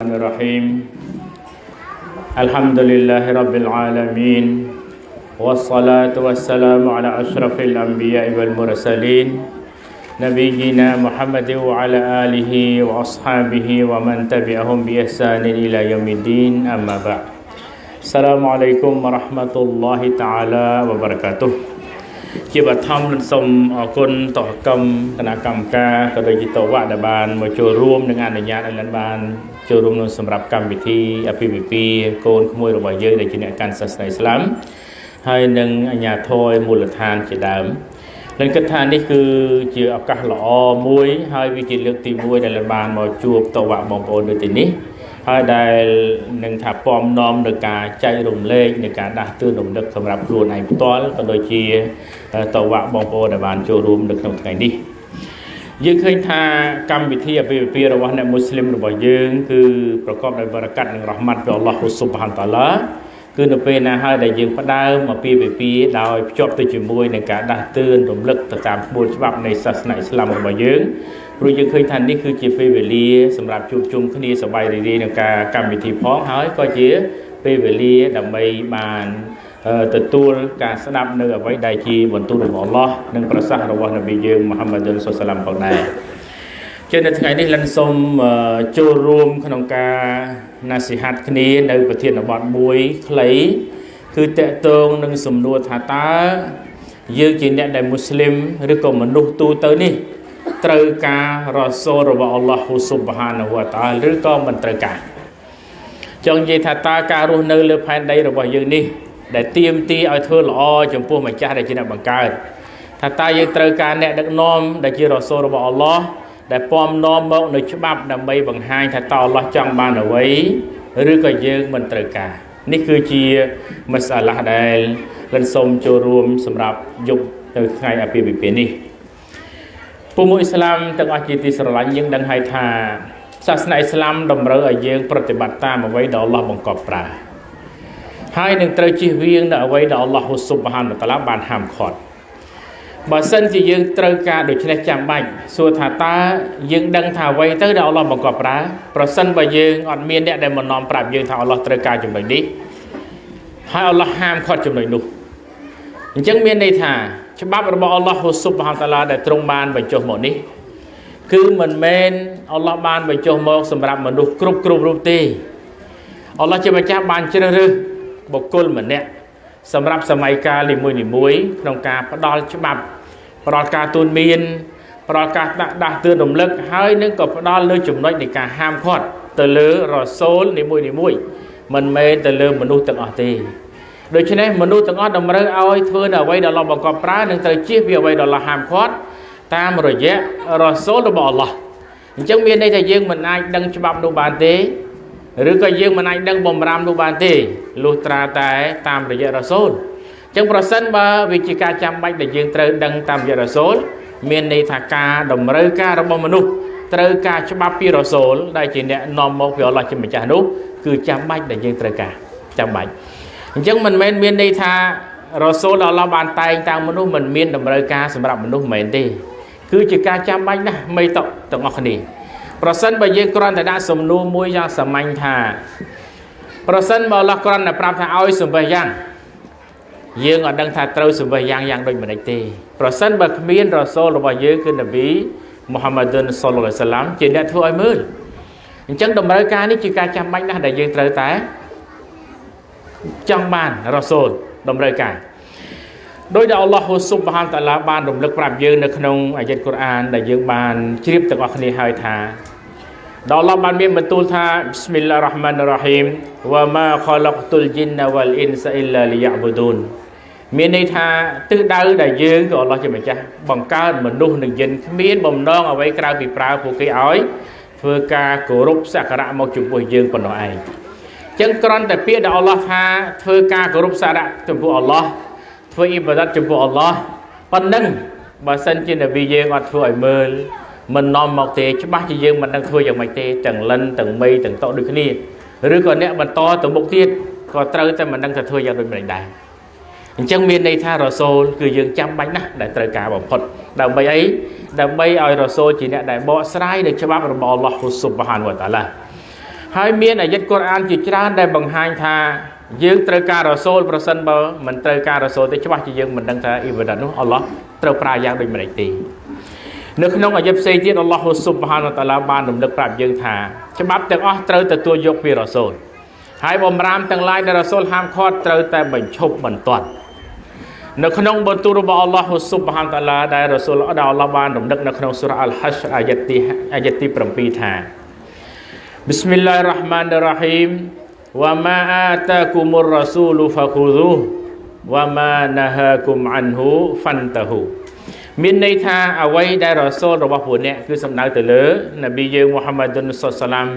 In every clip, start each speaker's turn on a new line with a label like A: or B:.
A: الرحيم الحمد لله رب العالمين والصلاة والسلام على أشرف الأنبياء والمرسلين نبينا محمد وعلى آله وأصحابه ومن تبعهم بإحسان إلى يوم الدين أما بعد السلام عليكم ورحمة الله تعالى وبركاته ជាបឋមសូមអរគុណតកម្មគណៈកម្មការក៏ដូចជាតវៈដែលបានមកចូលរួមនិងអនុញ្ញាតឲ្យលិនបាន ចូលរួមក្នុងសម្រាប់កម្មវិធីអភិវិពាកូនក្មួយរបស់យើងដែលជាអ្នកកាន់សាសនាអ៊ីស្លាមហើយនឹងអញ្ញាធរមូលដ្ឋានជាដើមលិនគិតថានេះគឺជាឱកាសល្អមួយ ហើយវាជាលើកទី1ដែលលិនបានមកជួបតវៈបងប្អូននៅទីនេះហើយដែលនឹងថាពំនាំនៅការចែករំលែកនៃការដាស់តឿនរំលឹកសម្រាប់ខ្លួនឯងផ្ទាល់ក៏ដូចជាតវៈបងប្អូនដែលបានចូលរួមនៅក្នុងថ្ងៃនេះ យើងឃើញថាកម្មវិធីអភិវិពារបស់អ្នកមូស្លីមរបស់យើងគឺប្រកបដោយបរិកាត់និងរ៉ហ្មាត់ពីអល់ឡោះស៊ុបហានតាឡាគឺនៅពេលណាហើយដែលយើងផ្ដើមអភិវិពាដោយភ្ជាប់ទៅជាមួយនឹងការដាស់តឿនរំលឹកទៅតាមក្បួនច្បាប់នៃសាសនាអ៊ីស្លាមរបស់យើងព្រោះយើងឃើញថានេះគឺជាពេលវេលាសម្រាប់ជួបជុំគ្នាសប្បាយរីករាយនឹងការកម្មវិធីផងហើយក៏ជាពេលវេលាដើម្បីបាន ទទួលការស្ដាប់នៅអ្វីដែលជាបន្ទូលរបស់អល់ឡោះនិងប្រសាសន៍របស់នប៊ីយើងមូហាម៉ាឌុលសុសឡាមផងដែរជានៅថ្ងៃនេះលិនសូមចូលរួមក្នុងការណាសិហាត់គ្នានៅប្រធានបទមួយខ្លីគឺតកតងនឹងសំណួរថាតើយើងជាអ្នកដែលមូស្លីមឬក៏មនុស្សទូទៅនេះត្រូវការរ៉ាសូលរបស់អល់ឡោះហ៊ូស៊ុបហានវតាឬក៏មិនត្រូវការចង់និយាយថាតើការរស់នៅលើផែនដីរបស់យើងនេះ ដែលទៀមទីឲ្យធ្វើល្អចំពោះម្ចាស់ដែលជាអ្នកបង្កើតថាតើយើងត្រូវការអ្នកដឹកនាំដែលជារ៉ាសូលរបស់អល់ឡោះដែលពំនាំមកនៅច្បាប់ដើម្បីបង្ហាញថាតើអល់ឡោះចង់បានអ្វីឬក៏យើងមិនត្រូវការនេះគឺជាមសាឡាដែលលិនសូមចូលរួមសម្រាប់យុគនៅថ្ងៃអាពាហ៍ពិពាហ៍នេះពុមុអ៊ីស្លាមទាំងអស់ជាទីស្រឡាញ់យើងដឹងហើយថាសាសនាអ៊ីស្លាមតម្រូវឲ្យយើងប្រតិបត្តិតាមអ្វីដែលអល់ឡោះបង្គាប់ប្រើ ហើយនឹងត្រូវជិះវៀងនៅអ្វីដែលអល់ឡោះស៊ុបហានតាឡាបានហាមឃាត់បើសិនជាយើងត្រូវការដូច្នេះចាំបាច់សួរថាតើយើងដឹងថាអ្វីទៅដែលអល់ឡោះបង្គាប់ប្រើប្រសិនបើយើងអត់មានអ្នកដែលមកនាំប្រាប់យើងថាអល់ឡោះត្រូវការចំណុចនេះហើយអល់ឡោះហាមឃាត់ចំណុចនោះអញ្ចឹងមានន័យថាច្បាប់របស់អល់ឡោះស៊ុបហានតាឡាដែលទ្រង់បានបញ្ចុះមកនេះគឺមិនមែនអល់ឡោះបានបញ្ចុះមកសម្រាប់មនុស្សគ្រប់គ្រប់រូបទេអល់ឡោះជាម្ចាស់បានជ្រើសរើស បុគ្គលម្នាក់សម្រាប់សម័យកាលនីមួយនីមួយក្នុងការផ្ដល់ច្បាប់ផ្ដល់ការទូនមានផ្ដល់ការដាក់ដាស់តឿនរំលឹកហើយនឹងក៏ផ្ដល់លើចំណុចនៃការហាមឃាត់ទៅលើរសូលនីមួយនីមួយមិនមែនទៅលើមនុស្សទាំងអស់ទេដូច្នេះមនុស្សទាំងអស់តម្រូវឲ្យធ្វើនៅអ្វីដែលអល់ឡោះបង្កប់ប្រើនឹងត្រូវជៀសវាអ្វីដែលអល់ឡោះហាមឃាត់តាមរយៈរសូលរបស់អល់ឡោះអញ្ចឹងមានន័យថាយើងមិនអាចដឹងច្បាប់នោះបានទេ ឬក៏យើងមិនអាចដឹងបំរាមនោះបានទេលុះត្រាតែ តាមរយៈរសូលអញ្ចឹងប្រសិនបើវាជាការចាំបាច់ដែលយើងត្រូវដឹងតាមរយៈរសូលមានន័យថាការតម្រូវការរបស់មនុស្សត្រូវការច្បាប់ពីរសូលដែលជាអ្នកនាំមកពីអល់ឡោះជាម្ចាស់នោះគឺចាំបាច់ដែលយើងត្រូវការចាំបាច់អញ្ចឹងមិនមែនមានន័យថារសូលដល់អល់ឡោះបានតែងតាំងមនុស្សមិនមានតម្រូវការសម្រាប់មនុស្សមិនមែនទេ គឺជាការចាំបាច់ណាស់មិនតទាំងអស់គ្នា ប្រសិនបើយើងគ្រាន់តែដាក់សំណួរមួយយ៉ាងសាមញ្ញថា ប្រសិនបើអល់ឡោះគ្រាន់តែប្រាប់ថាឲ្យសម្បេះយ៉ាងយើងអត់ដឹងថាត្រូវសម្បេះយ៉ាងយ៉ាងដូចម្ដេចទេប្រសិនបើគ្មានរ៉ាសូលរបស់យើងគឺនប៊ីមូហាម៉ាឌុនសុលឡាសាឡាមជាអ្នកធ្វើឲ្យមើលអញ្ចឹងតម្រូវការនេះជាការចាំបាច់ណាស់ដែលយើងត្រូវតែចង់បានរ៉ាសូលតម្រូវការដោយដែលអល់ឡោះស៊ុបហានតាឡាបានរំលឹកប្រាប់យើងនៅក្នុងអាយ៉ាតកូរ៉ានដែលយើងបានជ្រាបទាំងអស់គ្នាហើយថា ដល់អល់ឡោះបានមានបន្ទូលថាប៊ីស្មិលឡារ៉ាហ្មានរ៉ាហ៊ីមវ៉ាម៉ាខលកតុលជីនវ៉ាល់អ៊ីនសាអ៊ីឡាលីយ៉ាប៊ូឌូនមានន័យថាទិសដៅដែលយើងក៏អល់ឡោះជាម្ចាស់បង្កើតមនុស្សនិងយិនគ្មានបំណងអ្វីក្រៅពីប្រើពួកគេឲ្យធ្វើការគោរពសក្ការៈមកចំពោះយើងប៉ុណ្ណោះឯងចឹងគ្រាន់តែពាក្យដែលអល់ឡោះថាធ្វើការគោរពសក្ការៈចំពោះអល់ឡោះធ្វើអ៊ីបាដាតចំពោះអល់ឡោះប៉ុណ្ណឹងបើសិនជានប៊ីយើងអត់ធ្វើឲ្យមើល មិននាំមកទេច្បាស់ជាយើងមិនដឹងធ្វើយ៉ាងម៉េចទេទាំងលិនទាំងមីទាំងតោដូចគ្នាឬក៏អ្នកបន្តទៅមុខទៀតក៏ត្រូវតែមិនដឹងថាធ្វើយ៉ាងដូចម្តេចដែរអញ្ចឹងមានន័យថារ៉ូសូលគឺយើងចាំបាច់ណាស់ដែលត្រូវការបំផុតដើម្បីអីដើម្បីឲ្យរ៉ូសូលជាអ្នកដែលបកស្រាយនៅច្បាប់របស់អល់ឡោះស៊ុបហានវតាឡាហើយមានអាយិតកូរ៉ានជាច្រើនដែលបង្ហាញថាយើងត្រូវការរសូលប្រសិនបើមិនត្រូវការរសូលទេច្បាស់ជាយើងមិនដឹងថាអ៊ីបាដាតនោះអល់ឡោះត្រូវប្រើយ៉ាងដូចម្ដេចទេ នៅក្នុងអាយិតផ្សេងទៀតអល់ឡោះស៊ុបហានតាឡាបានរំលឹកប្រាប់យើងថាច្បាប់ទាំងអស់ត្រូវទទួលយកពីរសូលហើយបំរាមទាំងឡាយដែលរសូលហាមឃាត់ត្រូវតែបញ្ឈប់បន្ទាត់នៅក្នុងបន្ទូលរបស់អល់ឡោះស៊ុបហានតាឡាដែលរសូលដែលអល់ឡោះបានរំលឹកនៅក្នុងសូរ៉ាអល់ហាជអាយិតទីអាយិតទី7ថា Bismillahirrahmanirrahim wa ma atakumur rasulu fakhuduh wa ma nahakum anhu fantahu មានន័យថាអ្វីដែលរ៉ាសូលរបស់ពួកអ្នកគឺសំដៅទៅលើនប៊ីយើងមូហាម៉ាឌុនសុសឡាម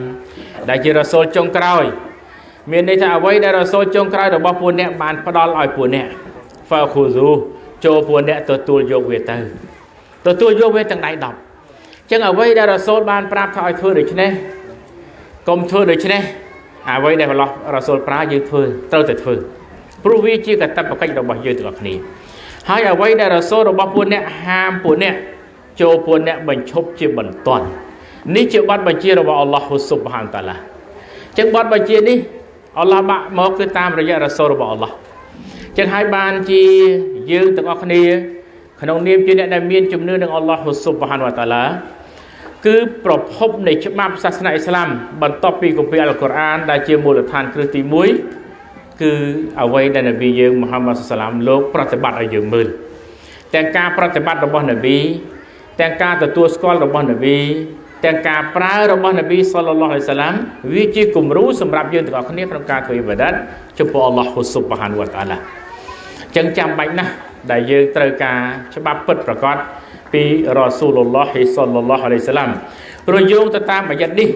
A: ដែលជារ៉ាសូលចុងក្រោយ មានន័យថាអ្វីដែលរ៉ាសូលចុងក្រោយរបស់ពួកអ្នកបានផ្ដល់ឲ្យពួកអ្នកហ្វាខូស៊ូចូលពួកអ្នកទទួលយកវាទៅទទួលយកវាទាំងដៃ10អញ្ចឹងអ្វីដែលរ៉ាសូលបានប្រាប់ថាឲ្យធ្វើដូច្នេះកុំធ្វើដូច្នេះអ្វីដែលអល់ឡោះរ៉ាស៊ូលប្រើយើងធ្វើត្រូវតែធ្វើព្រោះវាជាកតបកិច្ចរបស់យើងទាំងអស់គ្នា ហើយអ្វីដែលរ៉ាស៊ូលរបស់ពួកអ្នកហាមពួកអ្នកចូលពួកអ្នកបញ្ឈប់ជាបន្ទាន់នេះជាបទបញ្ជារបស់អល់ឡោះស៊ុបហានតាឡាចឹងបទបញ្ជានេះអល់ឡោះបាក់មកគឺតាមរយៈរ៉ាស៊ូលរបស់អល់ឡោះចឹងហើយបានជាយើងទាំងអស់គ្នា ក្នុងនាមជាអ្នកដែលមានជំនឿនឹងអល់ឡោះស៊ុបហានវតាឡាគឺប្រភពនៃច្បាប់សាសនាអ៊ីស្លាមបន្ទាប់ពីគម្ពីរអល់កុរអានដែលជាមូលដ្ឋានគ្រឹះទី1 គឺអ្វីដែលនប៊ីយើងមូហាម៉ាត់សាឡាមលោកប្រតិបត្តិឲ្យយើងមើលទាំងការប្រតិបត្តិរបស់នប៊ីទាំងការទទួលស្គាល់របស់នប៊ីទាំងការប្រើរបស់នប៊ីសល្លឡោះអាឡៃសាឡាមវាជាគំរូសម្រាប់យើងទាំងអស់គ្នាក្នុងការធ្វើអ៊ីបាដាតចំពោះអល់ឡោះហ៊ូស៊ុបហានវតាឡាចឹងចាំបាច់ណាស់ដែលយើងត្រូវការច្បាប់ពិតប្រាកដពីរ៉ាស៊ូលឡោះសល្លឡោះអាឡៃសាឡាមប្រយោងទៅតាមអាយ៉ាត់នេះ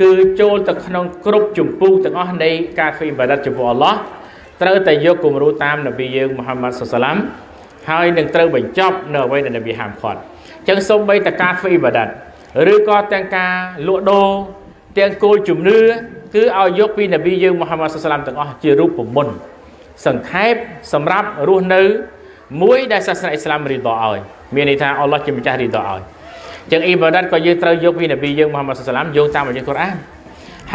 A: គឺចូលទៅក្នុងគ្រប់ចម្ពោះទាំងអស់នៃការធ្វើអ៊ីបាដាតចំពោះអល់ឡោះត្រូវតែយកគំរូតាមនប៊ីយើងមូហាម៉ាត់សុសឡាមហើយនឹងត្រូវបញ្ចប់នៅអ្វីដែលនប៊ីហាមឃាត់អញ្ចឹងសូម្បីតែការធ្វើអ៊ីបាដាតឬក៏ទាំងការលក់ដូរទាំងគោលជំនឿគឺឲ្យយកពីនប៊ីយើងមូហាម៉ាត់សុសឡាមទាំងអស់ជារូបមន្តសង្ខេបសម្រាប់រស់នៅមួយដែលសាសនាអ៊ីស្លាមរីដឲ្យមានន័យថាអល់ឡោះជាម្ចាស់រីដឲ្យ ចឹងអ៊ីបាដាតក៏យើងត្រូវយកពីនប៊ីយើងមូហាម៉ាត់សាឡាមយោងតាមអាយ៉ាកូរ៉ាន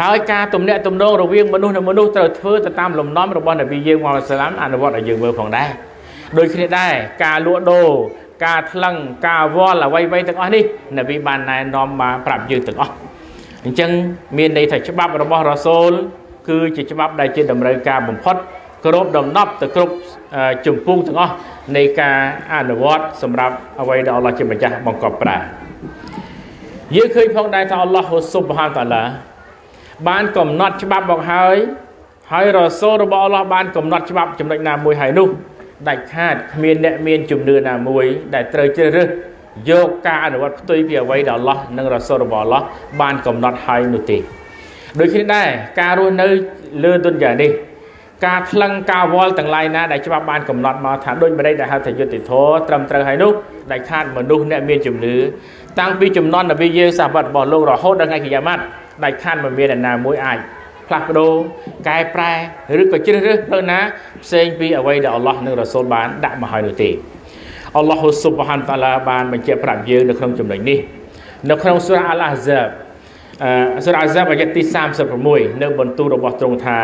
A: ហើយការទំនាក់ទំនងរវាងមនុស្សនិងមនុស្សត្រូវធ្វើទៅតាមលំនាំរបស់នប៊ីយើងមូហាម៉ាត់សាឡាមអនុវត្តឲ្យយើងមើលផងដែរដូចគ្នាដែរការលក់ដូរការថ្លឹងការវល់អ្វីៗទាំងអស់នេះនប៊ីបានណែនាំមកប្រាប់យើងទាំងអស់អញ្ចឹងមានន័យថាច្បាប់របស់រ៉ាសូលគឺជាច្បាប់ដែលជាតម្រូវការបំផុតគ្រប់ដំណប់ទៅគ្រប់ចម្ពោះទាំងអស់នៃការអនុវត្តសម្រាប់អ្វីដែលអល់ឡោះជាម្ចាស់បង្កប់ប្រើ យើងឃើញផងដែរថាអល់ឡោះស៊ុបហានតាឡាបានកំណត់ច្បាប់មកហើយហើយរសូលរបស់អល់ឡោះបានកំណត់ច្បាប់ចំណុចណាមួយហើយនោះដាច់ខាតគ្មានអ្នកមានជំនឿណាមួយ ដែលត្រូវជ្រើសរើសយកការអនុវត្តផ្ទុយពីអ្វីដែលអល់ឡោះនិងរសូលរបស់អល់ឡោះបានកំណត់ហើយនោះទេដូចគ្នាដែរការរស់នៅលើទុនយ៉ានេះ ការថ្លឹងការវល់ទាំងឡាយណាដែលច្បាប់បានកំណត់មកថាដូចម្ដេចដែលហៅថាយុត្តិធម៌ត្រឹមត្រូវហើយនោះដែលខាតមនុស្សអ្នកមានជំនឿតាំងពីចំនួននប៊ីយើងសាវត្តរបស់លោករហូតដល់ថ្ងៃកិយាម៉ាត់ដែលខាតមិនមានអ្នកណាមួយអាចផ្លាស់ប្ដូរកែប្រែឬក៏ជ្រើសរើសផ្លូវណាផ្សេងពីអ្វីដែលអល់ឡោះនិងរ៉ាស៊ូលបានដាក់មកហើយនោះទេអល់ឡោះស៊ុបហានតាឡាបានបញ្ជាក់ប្រាប់យើងនៅក្នុងចំណុចនេះនៅក្នុងសូរ៉ាអល់អាហ្សាបអឺសូរ៉ាអាហ្សាបអាយ៉ាទី36នៅបន្ទូលរបស់ទ្រង់ថា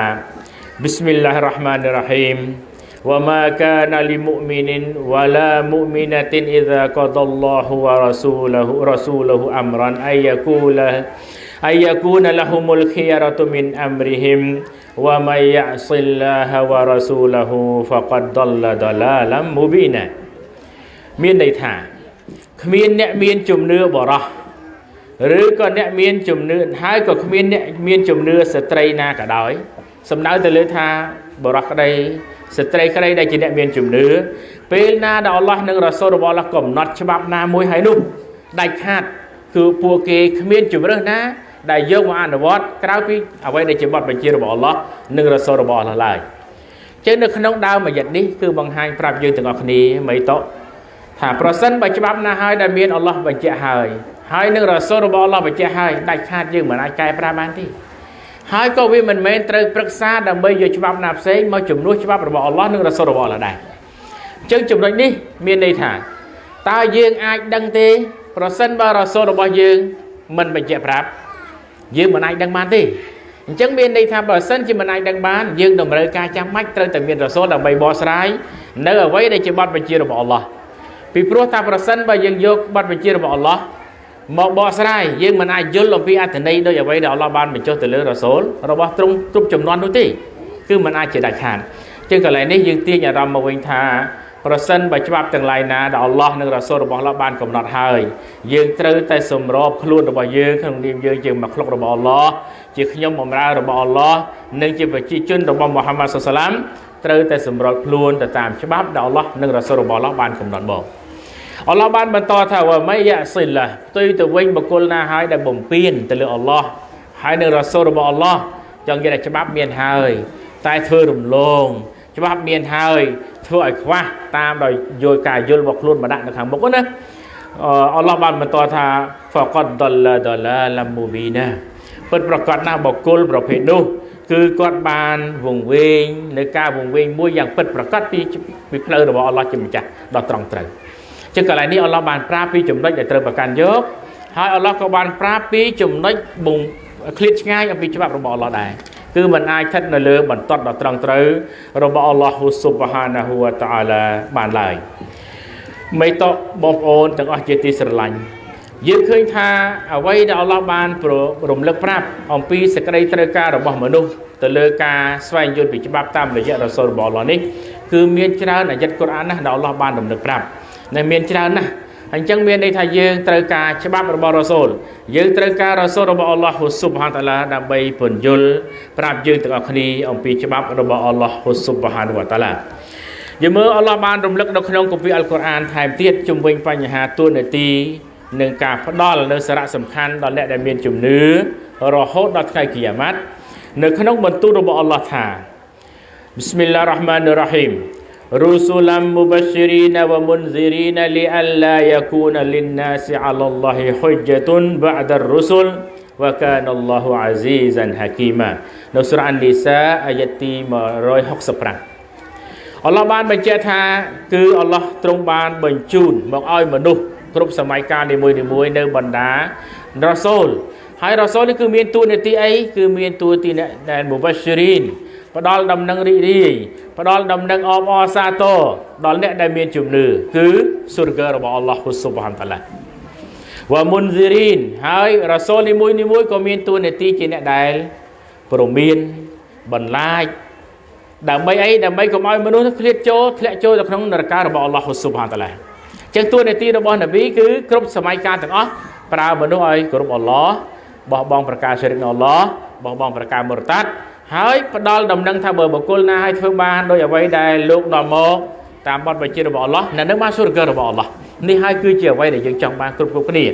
A: Bismillahirrahmanirrahim. Wa ma kana lil mu'minin wa la mu'minatin idza qadallahu wa rasuluhu rasuluhu amran ayyakula ayyakuna lahumul khiyaratu min amrihim wa may ya'sillaha wa rasulahu faqad dalla dalalan mubina មានន័យថាគ្មានអ្នកមានជំនឿបរោះឬក៏អ្នកមានជំនឿហើយក៏គ្មានអ្នកមានជំនឿស្ត្រីណាក៏ដោយ សំដៅទៅលើថាបរោះក្តីស្ត្រីក្តីដែលជាអ្នកមានជំនឿពេលណាដែលអល់ឡោះនិងរ៉ាសូលរបស់អល់ឡោះកំណត់ច្បាប់ណាមួយហើយនោះដាច់ខាតគឺពួកគេគ្មានជំរើសណា ដែលយកមកអនុវត្តក្រៅពីអ្វីដែលជាបទបញ្ជារបស់អល់ឡោះនិងរ៉ាសូលរបស់អល់ឡោះឡើយចឹងនៅក្នុងដើមអាយ៉ាត់នេះគឺបង្ហាញប្រាប់យើងទាំងអស់គ្នាមិនតថាប្រសិនបើច្បាប់ណាហើយដែលមានអល់ឡោះបញ្ជាក់ហើយហើយនឹងរ៉ាសូលរបស់អល់ឡោះបញ្ជាក់ហើយដាច់ខាតយើងមិនអាចកែប្រែបានទេ ហើយក៏វាមិនមែនត្រូវប្រឹក្សាដើម្បីយកច្បាប់ណាផ្សេងមកជំនួសច្បាប់របស់អល់ឡោះនិងរ៉ាស៊ូលរបស់អល់ឡោះដែរអញ្ចឹងចំណុចនេះមានន័យថាតើយើងអាចដឹងទេ ប្រសិនបើរ៉ាស៊ូលរបស់យើងមិនបញ្ជាក់ប្រាប់យើងមិនអាចដឹងបានទេអញ្ចឹងមានន័យថាបើសិនជាមិនអាចដឹងបានយើងតម្រូវការចាំបាច់ត្រូវតែមានរ៉ាសូលដើម្បីបកស្រាយនៅអ្វីដែលជាបទបញ្ជារបស់អល់ឡោះពីព្រោះថាប្រសិនបើយើងយកបទបញ្ជារបស់អល់ឡោះ មកបកស្រាយយើងមិនអាចយល់អំពីអត្ថន័យដោយអ្វីដែលអល់ឡោះបានបញ្ចុះទៅលើរ៉ាសូលរបស់ទ្រង់គ្រប់ចំនួននោះទេគឺមិនអាចជាដាច់ខាតចឹងកន្លែងនេះយើងទាញអារម្មណ៍មកវិញថាប្រសិនបើច្បាប់ទាំងឡាយណាដែលអល់ឡោះនិងរ៉ាសូលរបស់អល់ឡោះបានកំណត់ហើយយើងត្រូវតែសម្របខ្លួនរបស់យើងក្នុងនាមយើងជាមកឃ្លុករបស់អល់ឡោះជាខ្ញុំបម្រើរបស់អល់ឡោះនិងជាប្រជាជនរបស់មូហាម៉ាត់សុសឡាមត្រូវតែសម្របខ្លួនទៅតាមច្បាប់ដែលអល់ឡោះនិងរ៉ាសូលរបស់អល់ឡោះបានកំណត់មក អល់ឡោះបានបន្តថាវ៉ាម៉ៃយ៉ាស៊ីឡាផ្ទុយទៅវិញបុគ្គលណាហើយដែលបំពេញទៅលើអល់ឡោះហើយនឹងរ៉ាសូលរបស់អល់ឡោះចង់និយាយថាច្បាប់មានហើយតែធ្វើរំលងច្បាប់មានហើយធ្វើឲ្យខ្វះតាមដោយយកការយល់របស់ខ្លួនមកដាក់នៅខាងមុខណាអល់ឡោះបានបន្តថា faqad dalla dalalan mubina ពិតប្រកបណាស់បកគលប្រភេទនោះគឺគាត់បានវង្វេងនៅការវង្វេងមួយយ៉ាងពិតប្រកបពីពីផ្លូវរបស់អល់ឡោះជាម្ចាស់ដ៏ត្រង់ត្រូវ ចឹងកន្លែងនេះអល់ឡោះបានប្រាប់ពីចំណុចដែលត្រូវប្រកាន់យកហើយអល់ឡោះក៏បានប្រាប់ពីចំណុចបងឃ្លាតឆ្ងាយអំពីច្បាប់របស់អល់ឡោះដែរគឺมันអាចស្ថិតនៅលើបន្ទាត់ដ៏ត្រង់ត្រូវរបស់អល់ឡោះស៊ុបហានាហ៊ូវតាអាឡាបានឡើយមេតបបងប្អូនទាំងអស់ជាទីស្រឡាញ់យើងឃើញថាអ្វីដែលអល់ឡោះបានរំលឹកប្រាប់អំពីសេចក្តីត្រូវការរបស់មនុស្សទៅលើការស្វែងយល់ពីច្បាប់តាមរយៈរ៉ាសូលរបស់អល់ឡោះនេះគឺមានច្រើនអាយ័តកូរ៉ានណាស់ដែលអល់ឡោះបានរំលឹកប្រាប់ ដែលមានច្រើនណាស់អញ្ចឹងមានន័យថាយើងត្រូវការច្បាប់របស់រ៉ាសូលយើងត្រូវការរ៉ាសូលរបស់អល់ឡោះហ៊ូស៊ុបហានតាឡាដើម្បីពន្យល់ប្រាប់យើងទាំងអស់គ្នាអំពីច្បាប់របស់អល់ឡោះហ៊ូស៊ុបហានវតាឡាយើងមើលអល់ឡោះបានរំលឹកនៅក្នុងគម្ពីរអល់កុរអានថែមទៀតជំវិញបញ្ហាទួនាទីនិងការផ្ដល់នៅសារៈសំខាន់ដល់អ្នកដែលមានជំនឿរហូតដល់ថ្ងៃគីយ៉ាម៉ាត់នៅក្នុងបន្ទូលរបស់អល់ឡោះថា Bismillahirrahmanirrahim رسلا مبشرين ومنذرين لئلا يكون للناس على الله حجة بعد الرسل وكان الله عزيزا حكيما នៅសូរ៉ានីសាអាយ៉ាទី165អល់ឡោះបានបញ្ជាក់ថាគឺអល់ឡោះទ្រង់បានបញ្ជូនមកឲ្យមនុស្សគ្រប់សម័យកាលនីមួយៗនៅបណ្ដារ៉ាសូលហើយរ៉ាសូលនេះគឺមានតួនាទីអីគឺមានតួនាទីអ្នកដែលមុបស្ស៊ីរីន ផ្ដល់ដំណឹងរីករាយផ្ដល់ដំណឹងអបអរសាទរដល់អ្នកដែលមានជំនឿគឺសុរហ្គរបស់អល់ឡោះស៊ុបហានតាឡាវ៉ាមុនស៊ីរីនហើយរ៉ាសូលនីមួយនីមួយក៏មានតួនាទីជាអ្នកដែលព្រមានបន្លាចដើម្បីអីដើម្បីកុំឲ្យមនុស្សធ្លាក់ចូលធ្លាក់ចូលទៅក្នុងនរករបស់អល់ឡោះស៊ុបហានតាឡាចឹងតួនាទីរបស់នប៊ីគឺគ្រប់សម័យកាលទាំងអស់ប្រើមនុស្សឲ្យគោរពអល់ឡោះបោះបង់ប្រការជ្រិកនៅអល់ឡោះបោះបង់ប្រការមុរតាត់ ហើយផ្ដល់ដំណឹងថាបើបុគ្គលណាឲ្យធ្វើបានដោយអ្វីដែលលោកដល់មកតាមបទបញ្ជារបស់អល់ឡោះនៅនឹងបានសុរគររបស់អល់ឡោះនេះហើយគឺជាអ្វីដែលយើងចង់បានគ្រប់គ្រប់គ្នា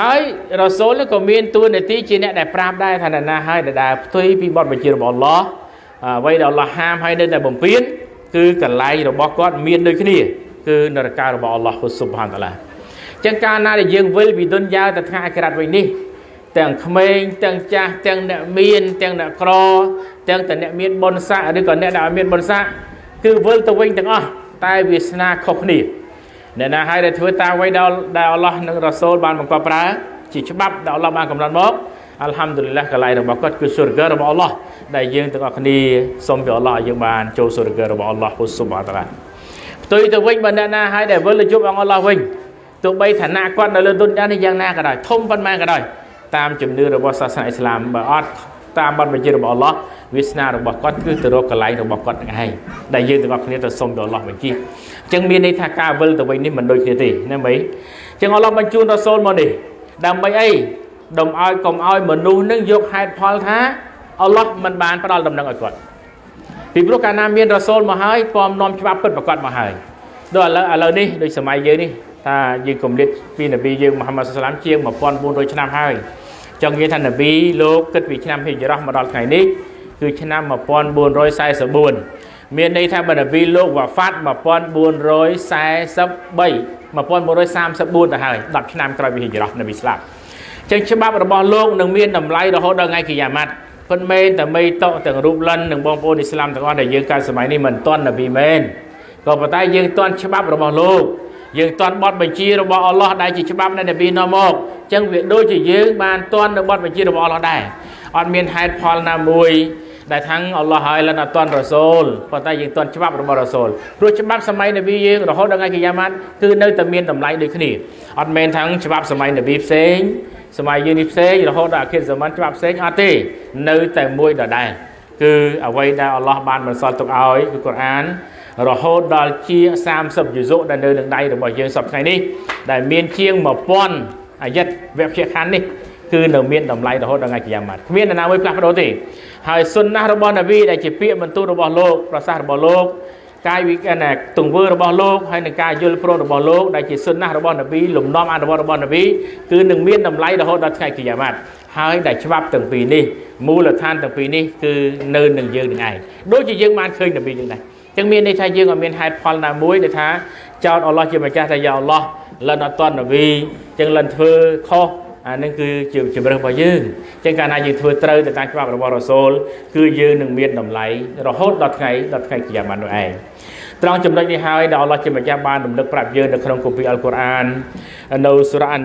A: ហើយរ៉ាសូលក៏មានតួនាទីជាអ្នកដែលប្រាប់ដែរថាអ្នកណាហើយដែលផ្ទុយពីបទបញ្ជារបស់អល់ឡោះអ្វីដែលអល់ឡោះហាមហើយនៅតែបំពេញគឺកន្លែងរបស់គាត់មានដូចគ្នាគឺនរការបស់អល់ឡោះស៊ុបហានតាឡាចឹងកាលណាដែលយើងវិលពីទុនយ៉ាទៅថ្ងៃអក្រាតវិញនេះ ទាំងក្មេងទាំងចាស់ទាំងអ្នកមាន ទាំងអ្នកក្រ ទាំងតែអ្នកមានបុណ្យស័ក្តិឬក៏អ្នកដែលមានបុណ្យស័ក្តិគឺវិលទៅវិញទាំងអស់តែវាសនាខុសគ្នាអ្នកណាហើយដែលធ្វើតាមអ្វីដែលដែលអល់ឡោះនិងរ៉ាសូលបានបង្កប់ប្រើជាច្បាប់ដែលអល់ឡោះបានកំណត់មកអល់ហាំឌុលឡាកន្លែងរបស់គាត់គឺសុរហ្គរបស់អល់ឡោះដែលយើងទាំងអស់គ្នាសូមពីអល់ឡោះឲ្យយើងបានចូលសុរហ្គរបស់អល់ឡោះស៊ុបហាតាឡាផ្ទុយទៅវិញបើអ្នកណាហើយដែលវិលទៅជួបអង្គអល់ឡោះវិញទោះបីឋានៈគាត់នៅលើទុនយ៉ានេះយ៉ាងណាក៏ដោយធំប៉ុន្មានក៏ដោយ តាមជំនឿរបស់សាសនាអ៊ីស្លាមបើអត់តាមបទបញ្ជារបស់អល់ឡោះវាសនារបស់គាត់គឺទៅរកកន្លែងរបស់គាត់នឹងឯងដែលយើងទាំងអស់គ្នាទៅសុំទៅអល់ឡោះបញ្ជាអញ្ចឹងមានន័យថាការវិលទៅវិញនេះមិនដូចគ្នាទេណាមីអញ្ចឹងអល់ឡោះបញ្ជូនរ៉ាសូលមកនេះដើម្បីអីដុំឲ្យកុំឲ្យមនុស្សនឹងយកហេតុផលថាអល់ឡោះមិនបានផ្ដល់ដំណឹងឲ្យគាត់ពីព្រោះកាលណាមានរ៉ាសូលមកហើយពំនាំច្បាប់ពិតប្រកបមកហើយដូចឥឡូវឥឡូវនេះដូចសម័យយើងនេះ ថាយើងគម្លាតពីនប៊ីយើងមហាម៉ាត់សាឡាមជាង1400ឆ្នាំហើយចង់និយាយថានប៊ីលោកគិតពីឆ្នាំហិជ្រោះមកដល់ថ្ងៃនេះគឺឆ្នាំ1444មានន័យថាបើនប៊ីលោកវ៉ាហ្វាត់1443 1434ទៅហើយ10ឆ្នាំក្រោយពីហិជ្រោះនប៊ីស្លាប់ចឹងច្បាប់របស់លោកនឹងមានតម្លៃរហូតដល់ថ្ងៃគីយ៉ាម៉ាត់ប៉ុន្តែតែមីតទាំងរូបលិននិងបងប្អូនអ៊ីស្លាមទាំងអស់ដែលយើងកើតសម័យនេះមិនទាន់នប៊ីមែនក៏ប៉ុន្តែយើងទាន់ច្បាប់របស់លោក យើងទាន់បត់បញ្ជារបស់អល់ឡោះដែលជាច្បាប់នៃនប៊ីនាំមកអញ្ចឹងវាដូចជាយើងបានទាន់នៅបត់បញ្ជារបស់អល់ឡោះដែរអត់មានហេតុផលណាមួយដែលថាំងអល់ឡោះហើយលិនអត់តន់រ៉ាសូលប៉ុន្តែយើងតន់ច្បាប់របស់រ៉ាសូលព្រោះច្បាប់សម័យនប៊ីយើងរហូតដល់ថ្ងៃកិយាម៉ាត់គឺនៅតែមានតម្លៃដូចគ្នាអត់មែនថាំងច្បាប់សម័យនប៊ីផ្សេងសម័យយើងនេះផ្សេងរហូតដល់អខិរសម័នច្បាប់ផ្សេងអត់ទេនៅតែមួយដដែលគឺអ្វីដែលអល់ឡោះបានបន្សល់ទុកឲ្យគឺកូរ៉ាន រហូតដល់ជា30យុសុដែលនៅនឹងដៃរបស់យើងសប្តាហ៍នេះដែលមានជាង1000អាយិតវគ្គខណ្ឌនេះគឺនៅមានតម្លៃរហូតដល់ថ្ងៃកិយាម៉ាត់គ្មាននរណាមួយផ្លាស់ប្ដូរទេហើយសុនណារបស់នប៊ីដែលជាពាក្យបន្ទូលរបស់លោកប្រសាសន៍របស់លោកកាយវិកណទង្វើរបស់លោកហើយនឹងការយល់ព្រមរបស់លោកដែលជាសុនណារបស់នប៊ីលំនាំអនុវត្តរបស់នប៊ីគឺនឹងមានតម្លៃរហូតដល់ថ្ងៃកិយាម៉ាត់ហើយដែលច្បាប់ទាំងពីរនេះមូលដ្ឋានទាំងពីរនេះគឺនៅនឹងយើងនឹងឯងដូចជាយើងបានឃើញនប៊ីយើងដែរ ចឹងមានន័យថាយើងអត់មានហេតុផលណាមួយដែលថាចោតអល់ឡោះជាម្ចាស់ថាយ៉ាអល់ឡោះលិនអត់តននប៊ីចឹងលិនធ្វើខុសអានឹងគឺជាជំរើសរបស់យើងចឹងកាលណាយើងធ្វើត្រូវទៅតាមច្បាប់របស់រ៉ូសូលគឺយើងនឹងមានតម្លៃរហូតដល់ថ្ងៃដល់ថ្ងៃគីយ៉ាម៉ាត់នោះឯងត្រង់ចំណុចនេះហើយដែលអល់ឡោះជាម្ចាស់បានរំលឹកប្រាប់យើងនៅក្នុងគម្ពីរអល់កុរអាននៅសូរ៉ា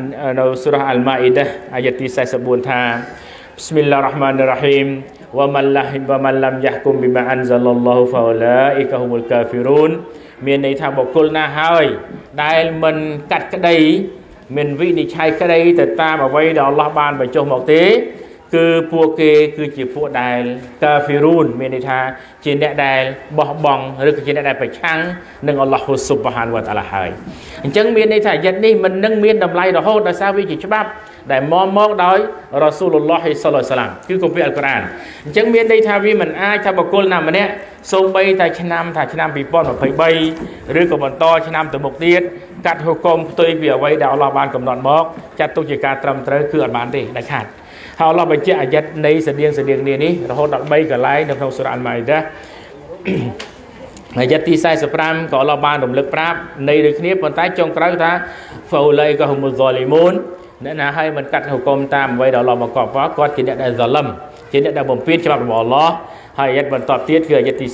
A: នៅសូរ៉ាអល់ម៉ាអ៊ីដាអាយ៉ាទី44ថា بسم الله الرحمن الرحيم ومن لم ومن لم يحكم بما انزل الله فاولئك هم الكافرون មានន័យថាបុគ្គលណាហើយដែលមិនកាត់ក្តីមានវិនិច្ឆ័យក្តីទៅតាមអ្វីដែលអល់ឡោះបានបញ្ចុះមកទេគឺពួកគេគឺជាពួកដែលកាហ្វីរូនមានន័យថាជាអ្នកដែលបោះបង់ឬក៏ជាអ្នកដែលប្រឆាំងនឹងអល់ឡោះស៊ុបហានវតាឡាហើយអញ្ចឹងមានន័យថាយិត្តនេះមិននឹងមានតម្លៃរហូតដោយសារវាជាច្បាប់ ដែលមកមកដោយរ៉ាស៊ូលឡោះសល្លសាឡាមគឺគម្ពីរអល់កុរអានអញ្ចឹងមានន័យថាវាមិនអាចថាបុគ្គលណាម្នាក់សូម្បីតែឆ្នាំថាឆ្នាំ2023ឬក៏បន្តឆ្នាំទៅមុខទៀតកាត់ហុគមផ្ទុយពីអ្វីដែលអល់ឡោះបានកំណត់មកចាត់ទុកជាការត្រឹមត្រូវគឺអត់បានទេដាច់ខាតហើយអល់ឡោះបញ្ជាក់អាយ័តនៃស្តៀងស្តៀងគ្នានេះរហូតដល់3កន្លែងនៅក្នុងសូរ៉ាអល់ម៉ាអ៊ីដាអាយ័តទី45ក៏អល់ឡោះបានរំលឹកប្រាប់នៃដូចគ្នាប៉ុន្តែចុងក្រោយថាហ្វូឡៃក៏ហុមុលហ្លីមូន អ្នកណាឲ្យមិនកាត់ហុគមតាមអ្វីដែលអល់ឡោះបង្កប់មកគាត់ជាអ្នកដែលហ្សាឡឹមជាអ្នកដែលបំពេញច្បាប់របស់អល់ឡោះហើយអាយ័តបន្តទៀតគឺអាយ័តទី